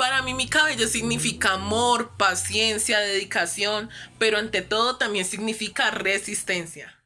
Para mí mi cabello significa amor, paciencia, dedicación, pero ante todo también significa resistencia.